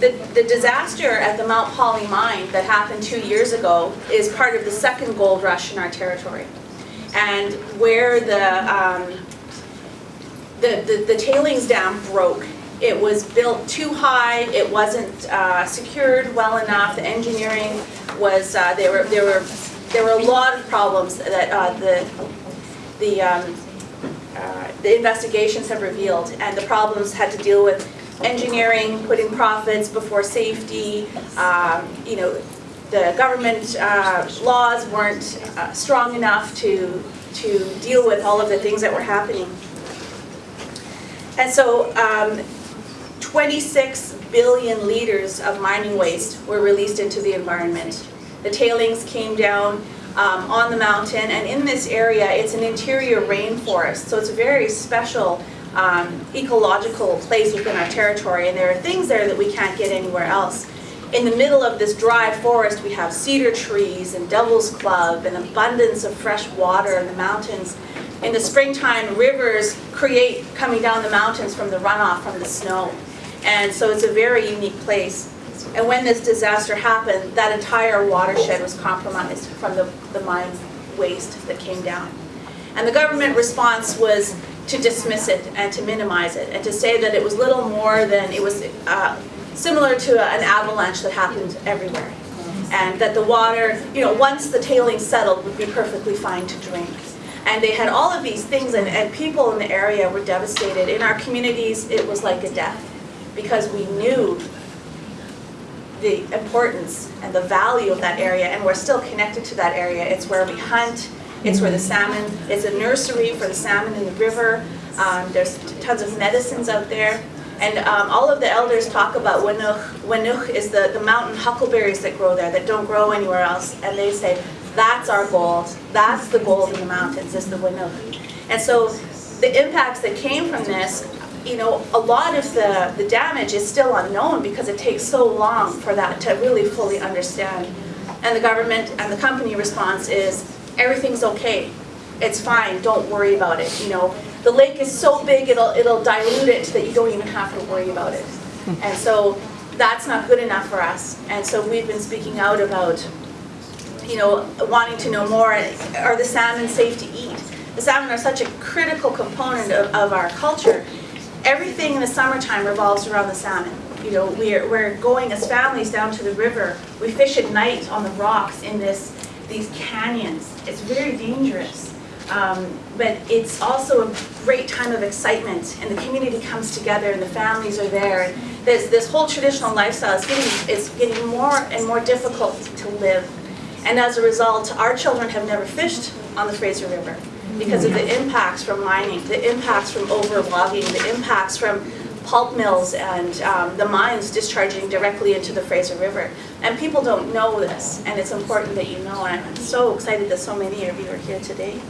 The, the disaster at the Mount Polley mine that happened two years ago is part of the second gold rush in our territory. And where the, um, the, the, the tailings dam broke, it was built too high, it wasn't uh, secured well enough, the engineering was, uh, there were, there were, there were a lot of problems that uh, the, the, um, uh, the investigations have revealed, and the problems had to deal with engineering, putting profits before safety, um, you know, the government uh, laws weren't uh, strong enough to, to deal with all of the things that were happening. And so um, 26 billion liters of mining waste were released into the environment. The tailings came down um, on the mountain, and in this area, it's an interior rainforest, so it's a very special um, ecological place within our territory, and there are things there that we can't get anywhere else. In the middle of this dry forest, we have cedar trees and devil's club, and abundance of fresh water in the mountains. In the springtime, rivers create coming down the mountains from the runoff from the snow. And so it's a very unique place. And when this disaster happened, that entire watershed was compromised from the, the mine waste that came down. And the government response was to dismiss it and to minimize it and to say that it was little more than, it was uh, similar to an avalanche that happened everywhere. And that the water, you know, once the tailings settled, would be perfectly fine to drink. And they had all of these things, and, and people in the area were devastated. In our communities, it was like a death because we knew the importance and the value of that area, and we're still connected to that area. It's where we hunt, it's where the salmon, it's a nursery for the salmon in the river. Um, there's tons of medicines out there. And um, all of the elders talk about Winuch. Winuch is the, the mountain huckleberries that grow there that don't grow anywhere else. And they say, that's our gold. That's the gold in the mountains, is the Winuch. And so the impacts that came from this, you know, a lot of the, the damage is still unknown because it takes so long for that to really fully understand. And the government and the company response is, everything's okay. It's fine, don't worry about it. You know, the lake is so big it'll it'll dilute it that you don't even have to worry about it. Hmm. And so that's not good enough for us. And so we've been speaking out about, you know, wanting to know more. Are the salmon safe to eat? The salmon are such a critical component of, of our culture. Everything in the summertime revolves around the salmon. You know, we're, we're going as families down to the river. We fish at night on the rocks in this these canyons. It's very dangerous. Um, but it's also a great time of excitement and the community comes together and the families are there. And this, this whole traditional lifestyle is getting, is getting more and more difficult to live. And as a result, our children have never fished on the Fraser River because of the impacts from mining, the impacts from overlogging, the impacts from pulp mills and um, the mines discharging directly into the Fraser River. And people don't know this, and it's important that you know, and I'm so excited that so many of you are here today.